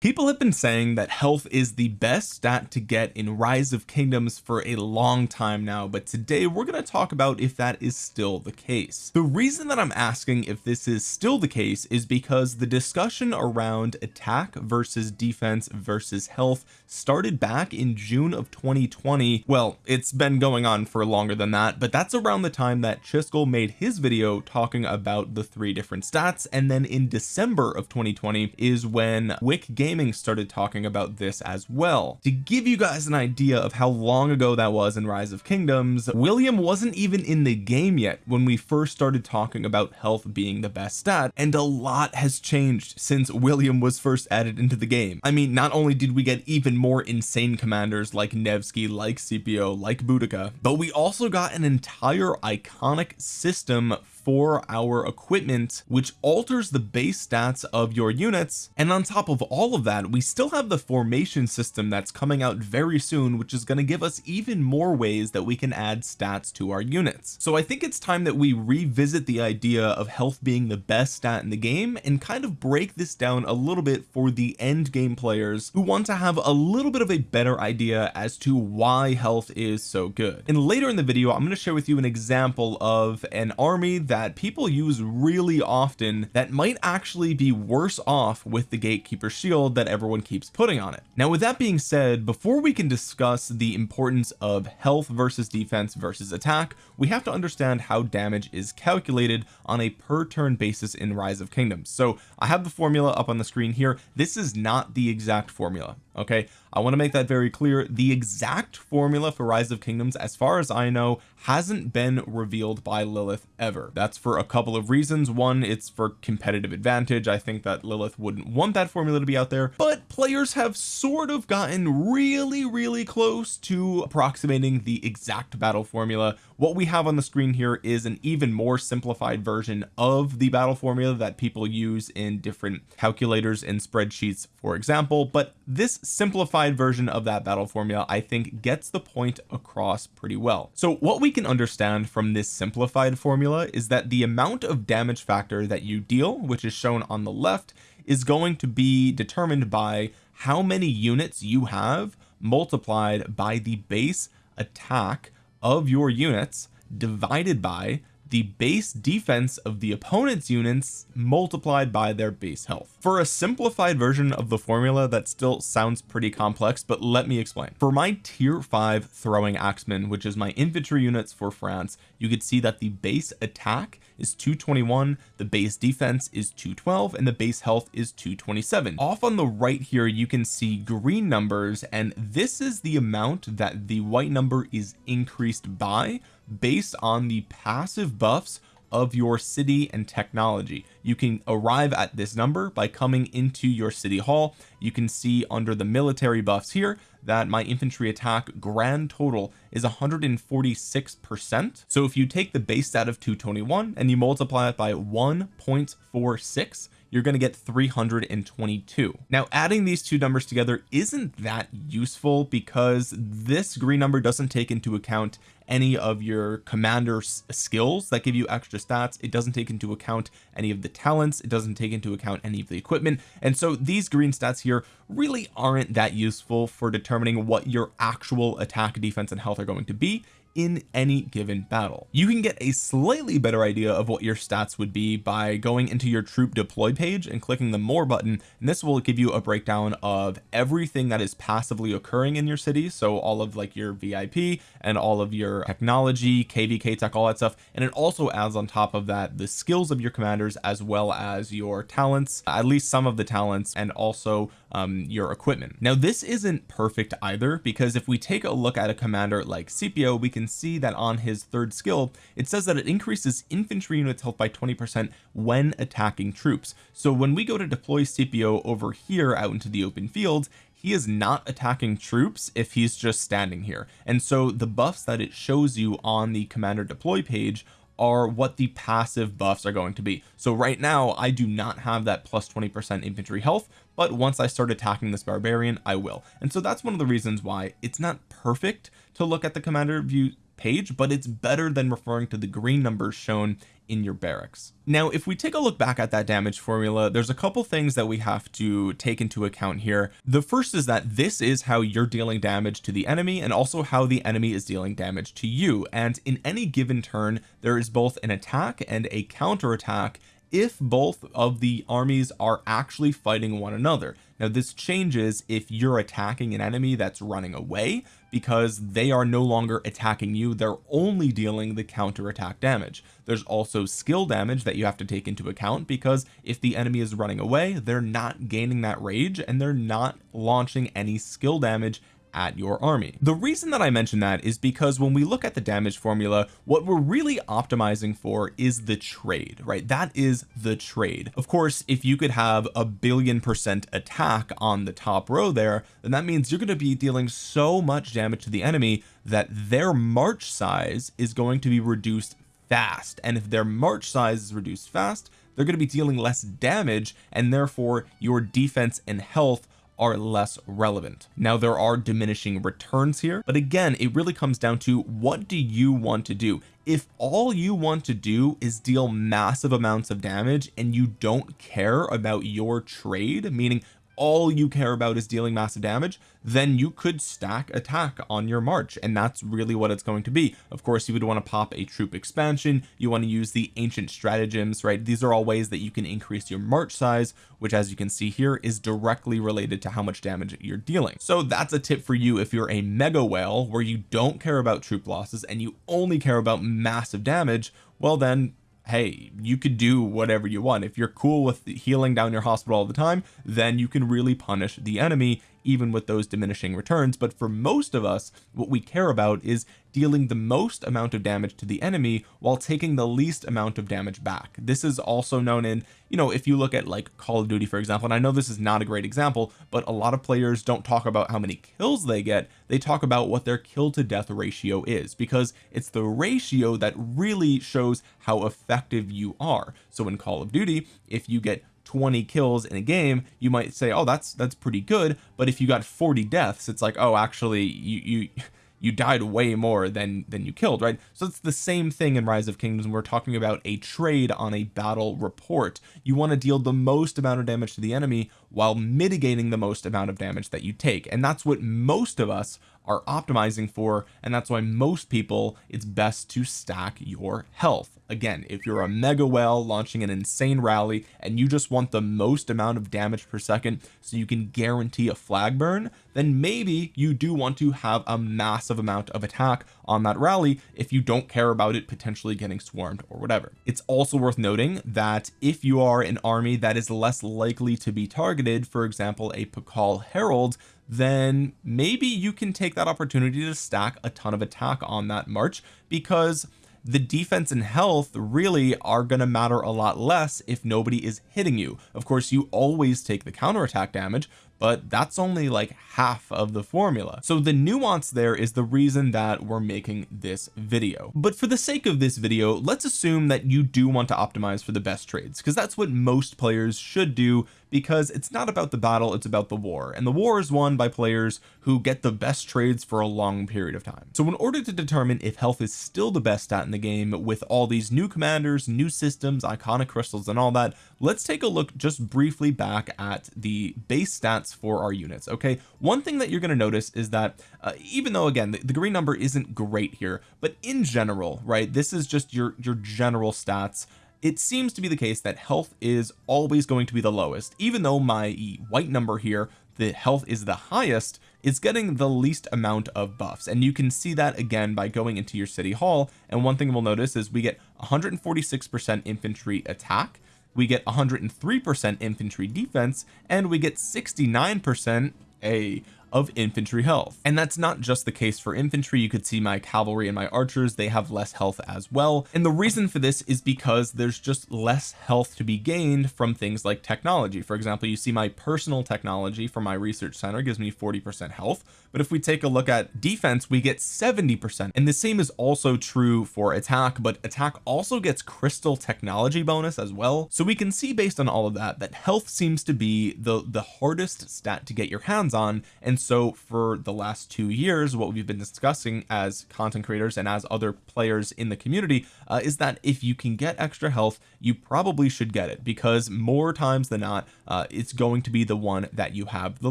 people have been saying that health is the best stat to get in rise of kingdoms for a long time now but today we're going to talk about if that is still the case. The reason that I'm asking if this is still the case is because the discussion around attack versus defense versus health started back in June of 2020 well it's been going on for longer than that but that's around the time that Chiskel made his video talking about the three different stats and then in December of 2020 is when Wick Game gaming started talking about this as well. To give you guys an idea of how long ago that was in rise of kingdoms William wasn't even in the game yet when we first started talking about health being the best stat and a lot has changed since William was first added into the game. I mean not only did we get even more insane commanders like Nevsky like Scipio like Boudica but we also got an entire iconic system for our equipment which alters the base stats of your units. And on top of all of that we still have the formation system that's coming out very soon which is going to give us even more ways that we can add stats to our units. So I think it's time that we revisit the idea of health being the best stat in the game and kind of break this down a little bit for the end game players who want to have a little bit of a better idea as to why health is so good. And later in the video I'm going to share with you an example of an army that that people use really often that might actually be worse off with the gatekeeper shield that everyone keeps putting on it. Now with that being said before we can discuss the importance of health versus defense versus attack we have to understand how damage is calculated on a per turn basis in rise of kingdoms. So I have the formula up on the screen here. This is not the exact formula okay? I want to make that very clear. The exact formula for rise of kingdoms as far as I know hasn't been revealed by Lilith ever for a couple of reasons. One it's for competitive advantage. I think that Lilith wouldn't want that formula to be out there but players have sort of gotten really really close to approximating the exact battle formula. What we have on the screen here is an even more simplified version of the battle formula that people use in different calculators and spreadsheets for example but this simplified version of that battle formula I think gets the point across pretty well. So what we can understand from this simplified formula is that the amount of damage factor that you deal which is shown on the left is going to be determined by how many units you have multiplied by the base attack of your units divided by the base defense of the opponent's units multiplied by their base health. For a simplified version of the formula that still sounds pretty complex but let me explain. For my tier 5 throwing axemen which is my infantry units for France you could see that the base attack is 221 the base defense is 212 and the base health is 227 off on the right here you can see green numbers and this is the amount that the white number is increased by based on the passive buffs of your city and technology. You can arrive at this number by coming into your city hall. You can see under the military buffs here that my infantry attack grand total is 146 percent. So if you take the base stat of 221 and you multiply it by 1.46 you're going to get 322 now adding these two numbers together isn't that useful because this green number doesn't take into account any of your commander's skills that give you extra stats. It doesn't take into account any of the talents. It doesn't take into account any of the equipment. And so these green stats here really aren't that useful for determining what your actual attack defense and health are going to be in any given battle. You can get a slightly better idea of what your stats would be by going into your troop deploy page and clicking the more button and this will give you a breakdown of everything that is passively occurring in your city. So all of like your VIP and all of your technology kvk tech all that stuff. And it also adds on top of that the skills of your commanders as well as your talents at least some of the talents and also um, your equipment. Now this isn't perfect either because if we take a look at a commander like Scipio we can see that on his third skill it says that it increases infantry units health by 20 percent when attacking troops. So when we go to deploy Scipio over here out into the open field he is not attacking troops if he's just standing here. And so the buffs that it shows you on the commander deploy page are what the passive buffs are going to be. So right now I do not have that plus 20 percent infantry health but once I start attacking this barbarian I will. And so that's one of the reasons why it's not perfect to look at the commander view page but it's better than referring to the green numbers shown in your barracks. Now if we take a look back at that damage formula there's a couple things that we have to take into account here. The first is that this is how you're dealing damage to the enemy and also how the enemy is dealing damage to you. And in any given turn there is both an attack and a counter attack if both of the armies are actually fighting one another. Now this changes if you're attacking an enemy that's running away because they are no longer attacking you. They're only dealing the counter attack damage. There's also skill damage that you have to take into account because if the enemy is running away they're not gaining that rage and they're not launching any skill damage at your army. The reason that I mention that is because when we look at the damage formula what we're really optimizing for is the trade right? That is the trade. Of course if you could have a billion percent attack on the top row there then that means you're going to be dealing so much damage to the enemy that their march size is going to be reduced fast. And if their march size is reduced fast they're going to be dealing less damage and therefore your defense and health are less relevant. Now there are diminishing returns here but again it really comes down to what do you want to do? If all you want to do is deal massive amounts of damage and you don't care about your trade meaning all you care about is dealing massive damage then you could stack attack on your march. And that's really what it's going to be. Of course you would want to pop a troop expansion. You want to use the ancient stratagems right? These are all ways that you can increase your march size which as you can see here is directly related to how much damage you're dealing. So that's a tip for you if you're a mega whale where you don't care about troop losses and you only care about massive damage. Well then hey you could do whatever you want. If you're cool with healing down your hospital all the time then you can really punish the enemy even with those diminishing returns but for most of us what we care about is dealing the most amount of damage to the enemy while taking the least amount of damage back. This is also known in you know if you look at like Call of Duty for example and I know this is not a great example but a lot of players don't talk about how many kills they get. They talk about what their kill to death ratio is because it's the ratio that really shows how effective you are. So in Call of Duty if you get 20 kills in a game you might say oh that's that's pretty good. But if you got 40 deaths it's like oh actually you you you died way more than than you killed right? So it's the same thing in rise of kingdoms. We're talking about a trade on a battle report. You want to deal the most amount of damage to the enemy while mitigating the most amount of damage that you take. And that's what most of us are optimizing for and that's why most people it's best to stack your health again if you're a mega whale launching an insane rally and you just want the most amount of damage per second so you can guarantee a flag burn then maybe you do want to have a massive amount of attack on that rally if you don't care about it potentially getting swarmed or whatever. It's also worth noting that if you are an army that is less likely to be targeted for example a Pakal Harald then maybe you can take that opportunity to stack a ton of attack on that march because the defense and health really are going to matter a lot less if nobody is hitting you. Of course you always take the counterattack damage but that's only like half of the formula. So the nuance there is the reason that we're making this video. But for the sake of this video let's assume that you do want to optimize for the best trades because that's what most players should do because it's not about the battle it's about the war. And the war is won by players who get the best trades for a long period of time. So in order to determine if health is still the best stat in the game with all these new commanders new systems iconic crystals and all that let's take a look just briefly back at the base stats for our units okay? One thing that you're going to notice is that uh, even though again the, the green number isn't great here but in general right this is just your your general stats it seems to be the case that health is always going to be the lowest. Even though my white number here the health is the highest it's getting the least amount of buffs. And you can see that again by going into your city hall. And one thing we'll notice is we get 146 percent infantry attack we get 103 percent infantry defense and we get 69 percent a of infantry health. And that's not just the case for infantry. You could see my cavalry and my archers they have less health as well. And the reason for this is because there's just less health to be gained from things like technology. For example you see my personal technology from my research center gives me 40 percent health. But if we take a look at defense we get 70 percent. And the same is also true for attack but attack also gets crystal technology bonus as well. So we can see based on all of that that health seems to be the the hardest stat to get your hands on. And and so for the last two years what we've been discussing as content creators and as other players in the community uh, is that if you can get extra health you probably should get it because more times than not uh, it's going to be the one that you have the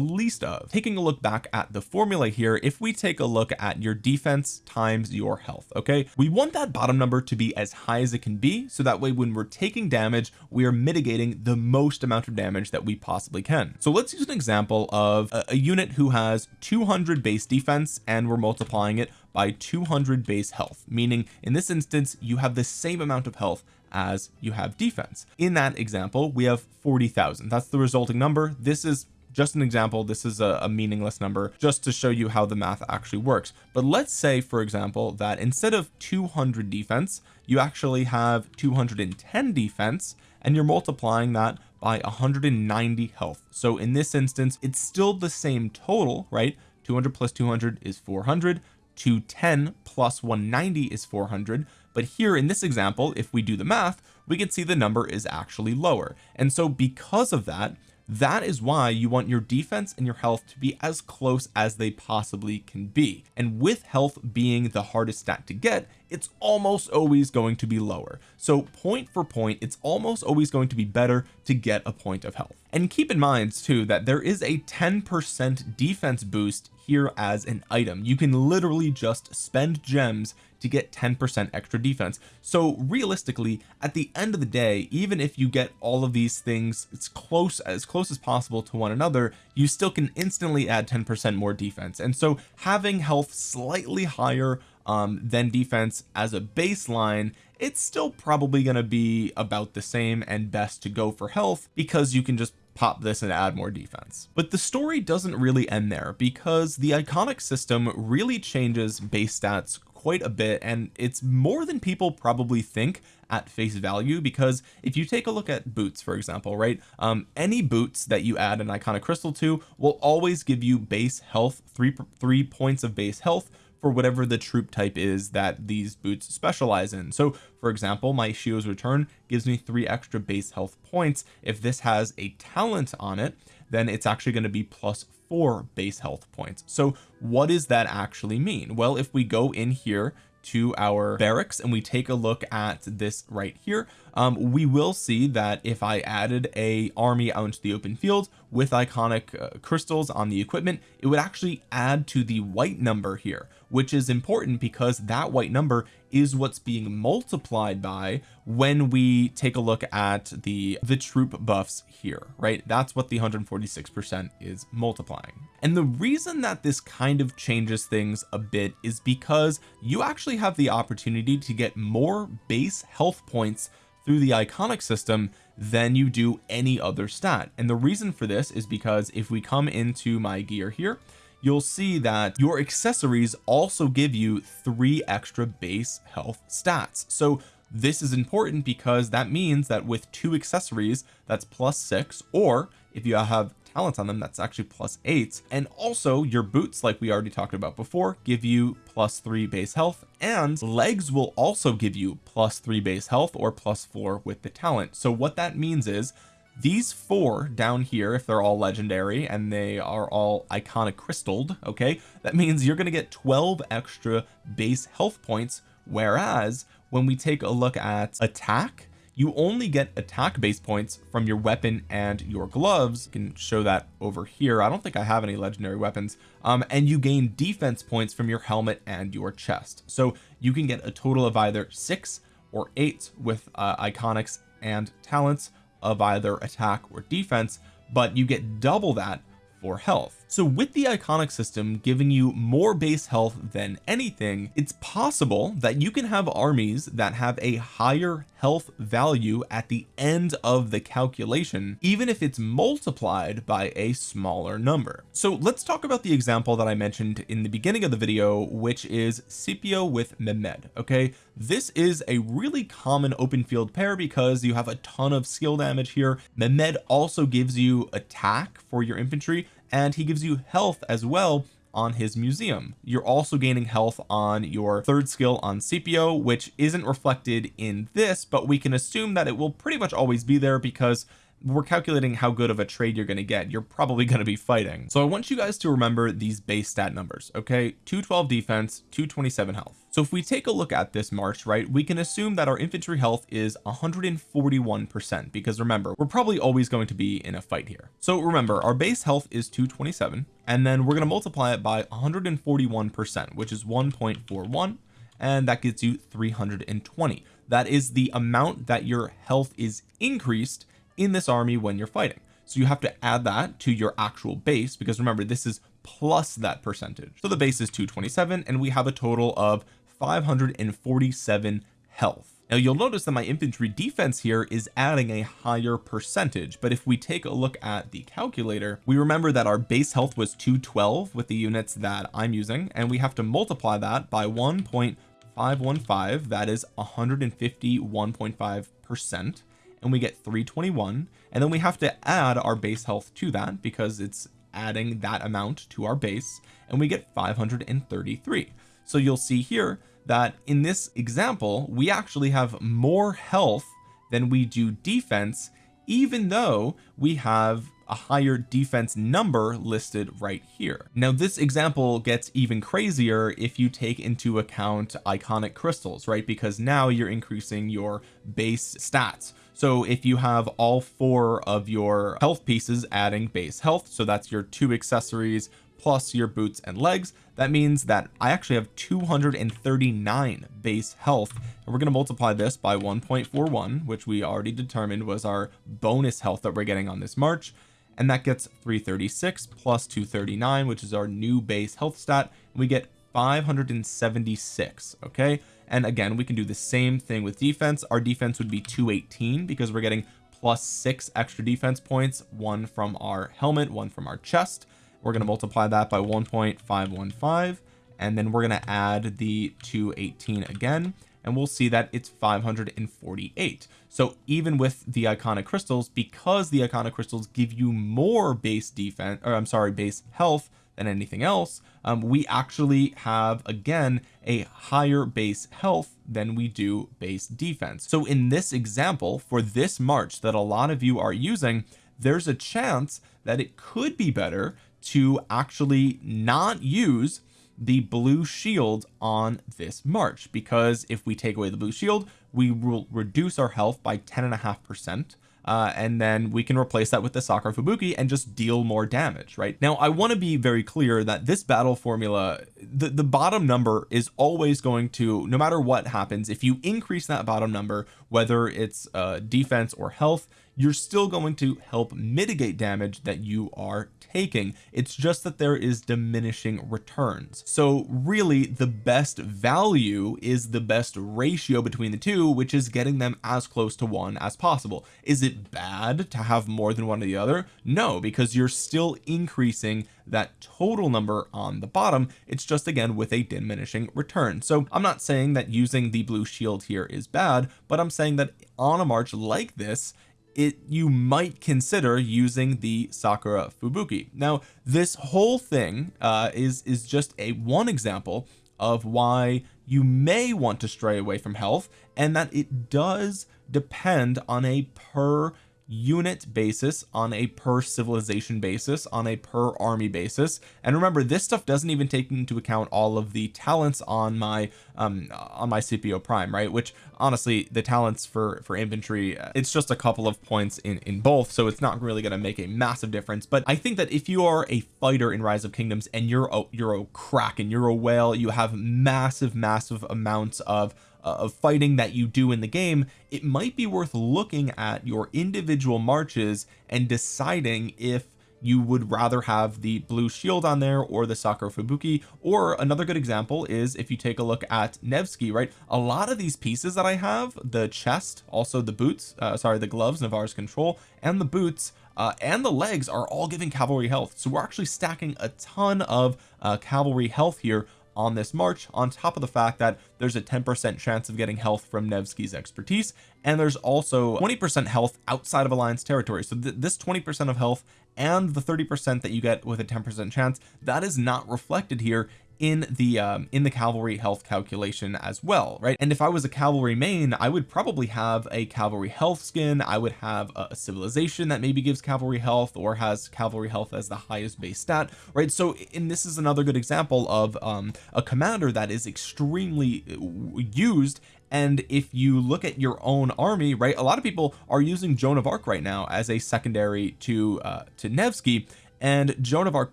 least of. Taking a look back at the formula here if we take a look at your defense times your health okay? We want that bottom number to be as high as it can be so that way when we're taking damage we are mitigating the most amount of damage that we possibly can. So let's use an example of a, a unit who has 200 base defense and we're multiplying it by 200 base health meaning in this instance you have the same amount of health as you have defense. In that example we have 40,000 that's the resulting number. This is just an example. This is a, a, meaningless number just to show you how the math actually works. But let's say for example that instead of 200 defense you actually have 210 defense and you're multiplying that by 190 health. So in this instance it's still the same total right? 200 plus 200 is 400 210 plus 190 is 400 but here in this example if we do the math we can see the number is actually lower. And so because of that that is why you want your defense and your health to be as close as they possibly can be. And with health being the hardest stat to get it's almost always going to be lower. So point for point it's almost always going to be better to get a point of health. And keep in mind too that there is a 10 percent defense boost here as an item. You can literally just spend gems to get 10% extra defense. So realistically at the end of the day even if you get all of these things it's close as close as possible to one another you still can instantly add 10% more defense. And so having health slightly higher um, than defense as a baseline it's still probably going to be about the same and best to go for health because you can just pop this and add more defense. But the story doesn't really end there because the iconic system really changes base stats quite a bit and it's more than people probably think at face value because if you take a look at boots for example right um any boots that you add an iconic crystal to will always give you base health three three points of base health for whatever the troop type is that these boots specialize in. So for example my Shio's return gives me three extra base health points. If this has a talent on it then it's actually going to be plus four base health points. So what does that actually mean? Well if we go in here to our barracks and we take a look at this right here um, we will see that if I added a army out into the open field with iconic uh, crystals on the equipment it would actually add to the white number here which is important because that white number is what's being multiplied by when we take a look at the the troop buffs here right? That's what the 146 percent is multiplying. And the reason that this kind of changes things a bit is because you actually have the opportunity to get more base health points through the iconic system than you do any other stat. And the reason for this is because if we come into my gear here you'll see that your accessories also give you three extra base health stats. So this is important because that means that with two accessories that's plus six or if you have talents on them that's actually plus eight. And also your boots like we already talked about before give you plus three base health and legs will also give you plus three base health or plus four with the talent. So what that means is these four down here if they're all legendary and they are all iconic crystalled okay that means you're going to get 12 extra base health points. Whereas when we take a look at attack you only get attack base points from your weapon and your gloves. You can show that over here. I don't think I have any legendary weapons. Um and you gain defense points from your helmet and your chest. So you can get a total of either six or eight with uh, iconics and talents of either attack or defense but you get double that for health so with the iconic system giving you more base health than anything it's possible that you can have armies that have a higher health value at the end of the calculation even if it's multiplied by a smaller number. So let's talk about the example that I mentioned in the beginning of the video which is Scipio with Mehmed okay? This is a really common open field pair because you have a ton of skill damage here. Mehmed also gives you attack for your infantry and he gives you health as well on his museum. You're also gaining health on your third skill on Scipio which isn't reflected in this but we can assume that it will pretty much always be there because we're calculating how good of a trade you're going to get you're probably going to be fighting. So I want you guys to remember these base stat numbers okay? 212 defense 227 health. So if we take a look at this march right we can assume that our infantry health is 141 percent because remember we're probably always going to be in a fight here. So remember our base health is 227 and then we're going to multiply it by 141 percent which is 1.41 and that gets you 320 that is the amount that your health is increased in this army when you're fighting. So you have to add that to your actual base because remember this is plus that percentage. So the base is 227 and we have a total of 547 health. Now you'll notice that my infantry defense here is adding a higher percentage but if we take a look at the calculator we remember that our base health was 212 with the units that I'm using and we have to multiply that by 1.515 that is 151.5 percent and we get 321 and then we have to add our base health to that because it's adding that amount to our base and we get 533 so you'll see here that in this example we actually have more health than we do defense even though we have a higher defense number listed right here. Now this example gets even crazier if you take into account iconic crystals right? Because now you're increasing your base stats so if you have all four of your health pieces adding base health so that's your two accessories plus your boots and legs that means that I actually have 239 base health. And we're going to multiply this by 1.41 which we already determined was our bonus health that we're getting on this march. And that gets 336 plus 239 which is our new base health stat. And we get 576 okay and again we can do the same thing with defense. Our defense would be 218 because we're getting plus six extra defense points one from our helmet one from our chest. We're going to multiply that by 1.515 and then we're going to add the 218 again and we'll see that it's 548 so even with the iconic crystals because the iconic crystals give you more base defense or I'm sorry base health than anything else um, we actually have again a higher base health than we do base defense. So in this example for this march that a lot of you are using there's a chance that it could be better to actually not use the blue shield on this march because if we take away the blue shield we will reduce our health by 10 and a half percent uh, and then we can replace that with the Sakura Fubuki and just deal more damage right? Now I want to be very clear that this battle formula the the bottom number is always going to no matter what happens if you increase that bottom number whether it's uh, defense or health you're still going to help mitigate damage that you are taking. It's just that there is diminishing returns. So really the best value is the best ratio between the two which is getting them as close to one as possible. Is it bad to have more than one or the other? No because you're still increasing that total number on the bottom. It's just again with a diminishing return. So I'm not saying that using the blue shield here is bad but I'm saying that on a march like this it you might consider using the Sakura Fubuki. Now this whole thing uh, is is just a one example of why you may want to stray away from health and that it does depend on a per unit basis on a per civilization basis on a per army basis. And remember this stuff doesn't even take into account all of the talents on my um on my Scipio prime right? Which honestly the talents for for infantry uh, it's just a couple of points in in both so it's not really going to make a massive difference. But I think that if you are a fighter in rise of kingdoms and you're a you're a kraken you're a whale you have massive massive amounts of uh, of fighting that you do in the game it might be worth looking at your individual marches and deciding if you would rather have the blue shield on there or the Sakura Fubuki. Or another good example is if you take a look at Nevsky right? A lot of these pieces that I have the chest also the boots uh, sorry the gloves Navarre's control and the boots uh, and the legs are all giving cavalry health. So we're actually stacking a ton of uh, cavalry health here on this march on top of the fact that there's a 10% chance of getting health from Nevsky's expertise and there's also 20% health outside of alliance territory. So th this 20% of health and the 30% that you get with a 10% chance that is not reflected here in the um in the cavalry health calculation as well right? And if I was a cavalry main I would probably have a cavalry health skin. I would have a, a civilization that maybe gives cavalry health or has cavalry health as the highest base stat right? So and this is another good example of um a commander that is extremely uh, used. And if you look at your own army right a lot of people are using Joan of Arc right now as a secondary to uh to Nevsky and Joan of Arc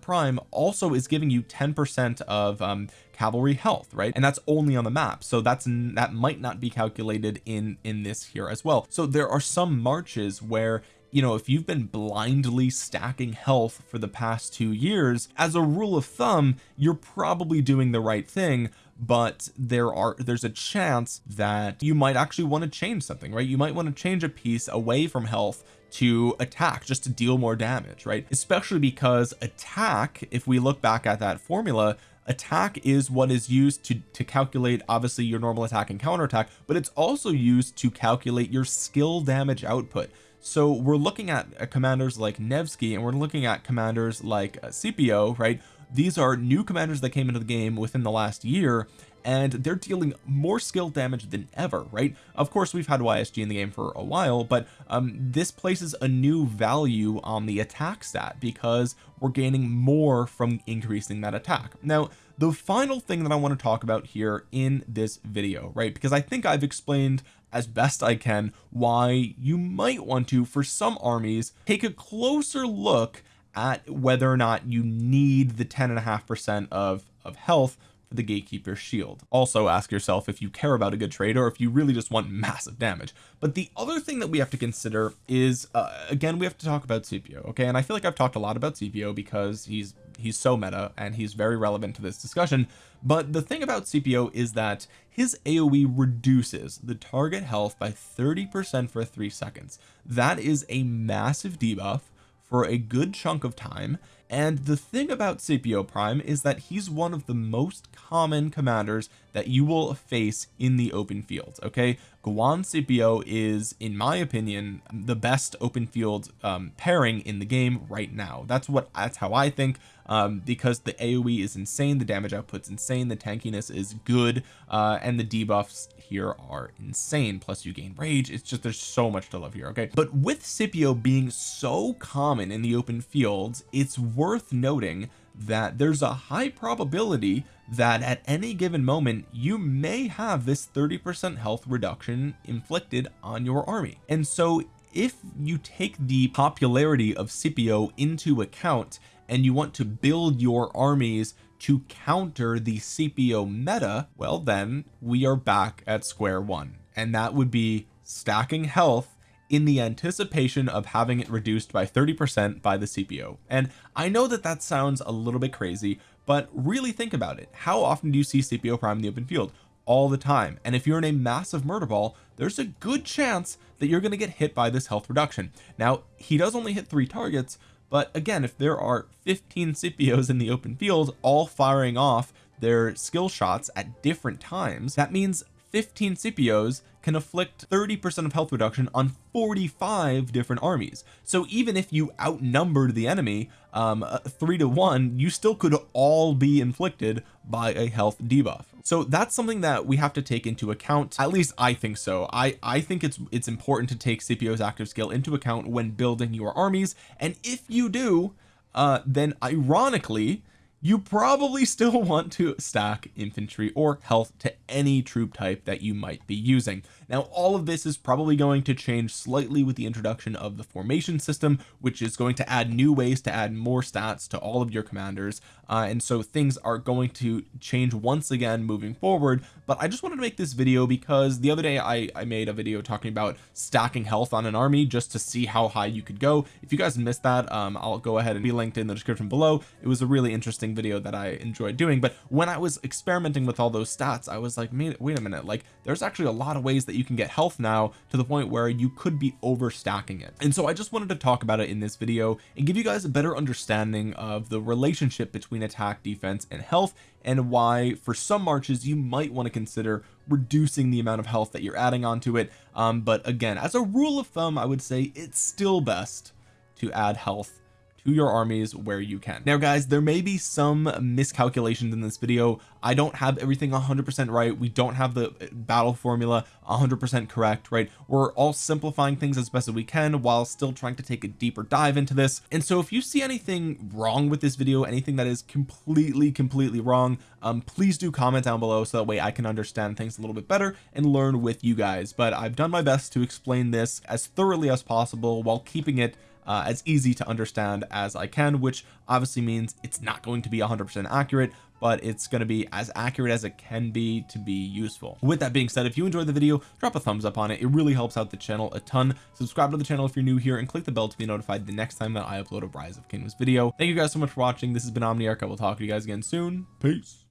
Prime also is giving you 10 percent of um cavalry health right? And that's only on the map. So that's that might not be calculated in in this here as well. So there are some marches where you know if you've been blindly stacking health for the past two years as a rule of thumb you're probably doing the right thing. But there are there's a chance that you might actually want to change something right? You might want to change a piece away from health to attack just to deal more damage right? Especially because attack if we look back at that formula attack is what is used to to calculate obviously your normal attack and counter attack but it's also used to calculate your skill damage output. So we're looking at uh, commanders like Nevsky and we're looking at commanders like uh, Scipio right? These are new commanders that came into the game within the last year and they're dealing more skill damage than ever right? Of course we've had YSG in the game for a while but um this places a new value on the attack stat because we're gaining more from increasing that attack. Now the final thing that I want to talk about here in this video right? Because I think I've explained as best I can why you might want to for some armies take a closer look at whether or not you need the 10 and a half percent of of health the gatekeeper shield. Also ask yourself if you care about a good trade or if you really just want massive damage. But the other thing that we have to consider is uh, again we have to talk about Scipio okay? And I feel like I've talked a lot about Scipio because he's he's so meta and he's very relevant to this discussion. But the thing about Scipio is that his AoE reduces the target health by 30 percent for three seconds. That is a massive debuff for a good chunk of time and the thing about Scipio Prime is that he's one of the most common commanders that you will face in the open field okay Guan Scipio is in my opinion the best open field um, pairing in the game right now. That's what that's how I think um, because the AoE is insane the damage output's insane the tankiness is good uh, and the debuffs here are insane. Plus you gain rage. It's just there's so much to love here okay? But with Scipio being so common in the open fields it's worth noting that there's a high probability that at any given moment you may have this 30 percent health reduction inflicted on your army. And so if you take the popularity of Scipio into account and you want to build your armies to counter the Scipio meta well then we are back at square one. And that would be stacking health in the anticipation of having it reduced by 30 percent by the Scipio and I know that that sounds a little bit crazy but really think about it. How often do you see Scipio prime in the open field? All the time. And if you're in a massive murder ball there's a good chance that you're going to get hit by this health reduction. Now he does only hit three targets but again if there are 15 Scipios in the open field all firing off their skill shots at different times that means 15 Scipios can afflict 30 percent of health reduction on 45 different armies. So even if you outnumbered the enemy um uh, three to one you still could all be inflicted by a health debuff. So that's something that we have to take into account. At least I think so. I I think it's it's important to take Scipio's active skill into account when building your armies. And if you do uh then ironically you probably still want to stack infantry or health to any troop type that you might be using now all of this is probably going to change slightly with the introduction of the formation system which is going to add new ways to add more stats to all of your commanders. Uh, and so things are going to change once again moving forward. But I just wanted to make this video because the other day I, I made a video talking about stacking health on an army just to see how high you could go. If you guys missed that um I'll go ahead and be linked in the description below. It was a really interesting video that I enjoyed doing. But when I was experimenting with all those stats I was like wait a minute. Like there's actually a lot of ways that you can get health now to the point where you could be overstacking it. And so I just wanted to talk about it in this video and give you guys a better understanding of the relationship between attack defense and health and why for some marches you might want to consider reducing the amount of health that you're adding onto it. Um but again as a rule of thumb I would say it's still best to add health to your armies where you can. Now guys there may be some miscalculations in this video. I don't have everything 100% right. We don't have the battle formula 100% correct right? We're all simplifying things as best as we can while still trying to take a deeper dive into this. And so if you see anything wrong with this video anything that is completely completely wrong um please do comment down below so that way I can understand things a little bit better and learn with you guys. But I've done my best to explain this as thoroughly as possible while keeping it uh, as easy to understand as I can which obviously means it's not going to be 100% accurate but it's going to be as accurate as it can be to be useful. With that being said if you enjoyed the video drop a thumbs up on it. It really helps out the channel a ton. Subscribe to the channel if you're new here and click the bell to be notified the next time that I upload a rise of kingdoms video. Thank you guys so much for watching. This has been Omniarch. I will talk to you guys again soon. Peace